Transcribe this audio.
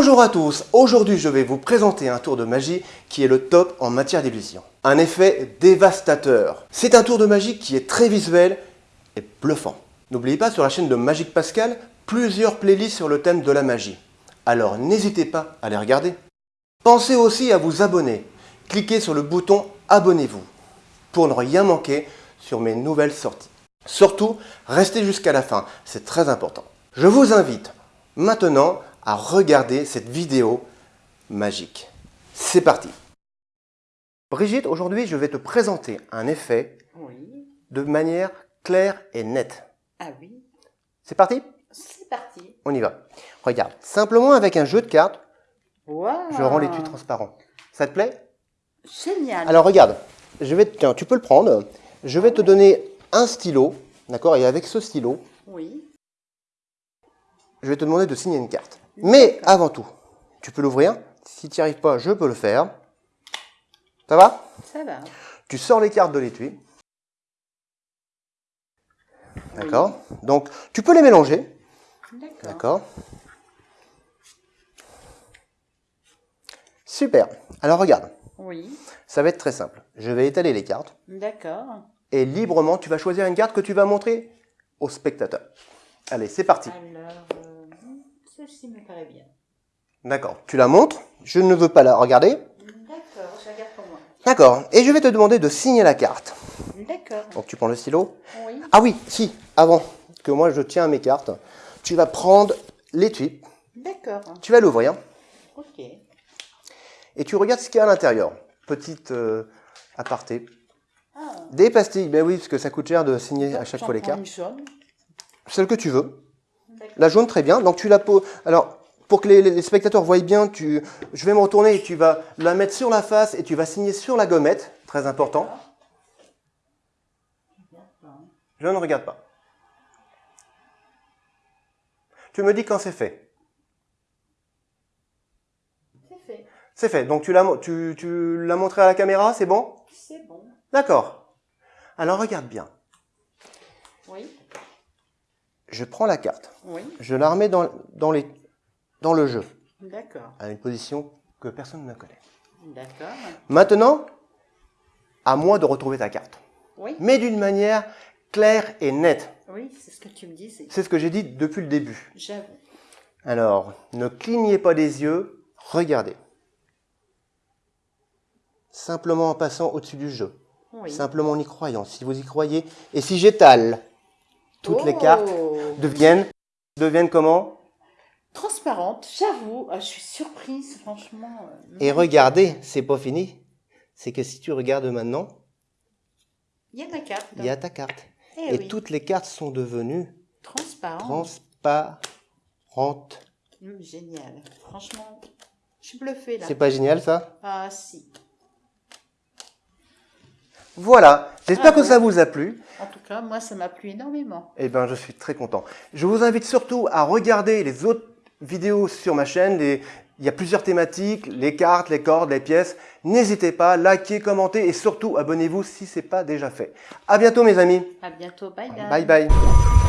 Bonjour à tous, aujourd'hui je vais vous présenter un tour de magie qui est le top en matière d'illusion. Un effet dévastateur. C'est un tour de magie qui est très visuel et bluffant. N'oubliez pas sur la chaîne de Magique Pascal, plusieurs playlists sur le thème de la magie. Alors n'hésitez pas à les regarder. Pensez aussi à vous abonner. Cliquez sur le bouton Abonnez-vous pour ne rien manquer sur mes nouvelles sorties. Surtout, restez jusqu'à la fin, c'est très important. Je vous invite maintenant à regarder cette vidéo magique. C'est parti Brigitte, aujourd'hui je vais te présenter un effet Oui. de manière claire et nette. Ah oui. C'est parti? C'est parti. On y va. Regarde, simplement avec un jeu de cartes, je rends l'étui transparent. Ça te plaît? Génial. Alors regarde, je vais, tiens, tu peux le prendre. Je vais te donner un stylo, d'accord? Et avec ce stylo, Oui. je vais te demander de signer une carte. Mais avant tout, tu peux l'ouvrir. Si tu n'y arrives pas, je peux le faire. Ça va? Ça va. Tu sors les cartes de l'étui. D'accord Donc, tu peux les mélanger. D'accord. D'accord Super. Alors regarde, Oui. ça va être très simple. Je vais étaler les cartes D'accord. et librement, tu vas choisir une carte que tu vas montrer au spectateur. Allez, c'est parti. Alors, celle-ci me paraît bien. D'accord. Tu la montres. Je ne veux pas la regarder. D'accord, je regarde pour moi. D'accord. Et je vais te demander de signer la carte. D'accord. Donc tu prends le stylo. Oui. Ah oui, si, avant que moi je tiens mes cartes, tu vas prendre l'étui, D'accord. tu vas l'ouvrir Ok. et tu regardes ce qu'il y a à l'intérieur. Petite euh, aparté. Ah. Des pastilles, ben oui, parce que ça coûte cher de signer à chaque fois les cartes. Celle que tu veux. La jaune, très bien. Donc tu la poses. Alors, pour que les, les spectateurs voient bien, tu, je vais me retourner et tu vas la mettre sur la face et tu vas signer sur la gommette. Très important. Je ne regarde pas. Tu me dis quand c'est fait. C'est fait. C'est fait. Donc tu l'as tu, tu l'as montré à la caméra, c'est bon? C'est bon. D'accord. Alors regarde bien. Oui. Je prends la carte. Oui. Je la remets dans, dans, les, dans le jeu, D'accord. à une position que personne ne connaît. D'accord. Maintenant, à moi de retrouver ta carte. Oui. Mais d'une manière claire et nette. Oui, c'est ce que tu me disais. C'est ce que j'ai dit depuis le début. J'avoue. Alors, ne clignez pas des yeux, regardez. Simplement en passant au-dessus du jeu. Oui. Simplement en y croyant, si vous y croyez. Et si j'étale, toutes les Oh. cartes deviennent, deviennent comment? Transparente, j'avoue. Ah, je suis surprise, franchement. euh, Et regardez, c'est pas fini. C'est que si tu regardes maintenant, Il y a ma carte. il y a ta carte. Eh Et oui. toutes les cartes sont devenues Transparente. transparentes. Hum, génial. Franchement, je suis bluffée là. C'est pas génial ça? Ah si. Voilà, j'espère que Bravo. ça vous a plu. En tout cas, moi, ça m'a plu énormément. Eh bien, je suis très content. Je vous invite surtout à regarder les autres vidéos sur ma chaîne. Les- Il y a plusieurs thématiques, les cartes, les cordes, les pièces. N'hésitez pas, likez, commentez et surtout abonnez-vous si ce n'est pas déjà fait. À bientôt mes amis. À bientôt. Bye bye. Bye bye.